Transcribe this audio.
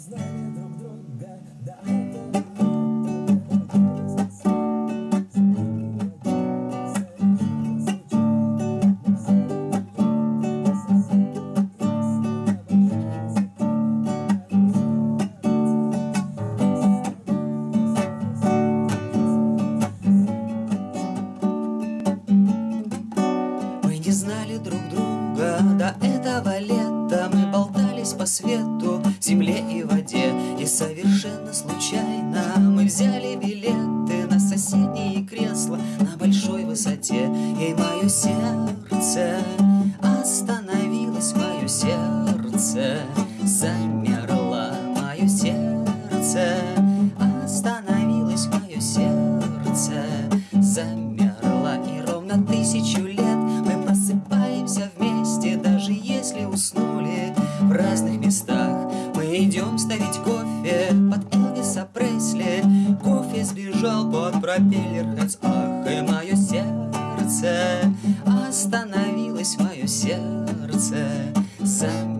знали друг знали друг друга до этого лета Мы болтались по свету, земле и воде. И совершенно случайно мы взяли билеты На соседние кресла на большой высоте. И мое сердце остановилось, мое сердце замерло Мое сердце остановилось, мое сердце замерло. И ровно тысячу идем ставить кофе под Элвиса Пресли. Кофе сбежал под пропеллер Хэтс Ах, и мое сердце. Остановилось Мое сердце. Замерло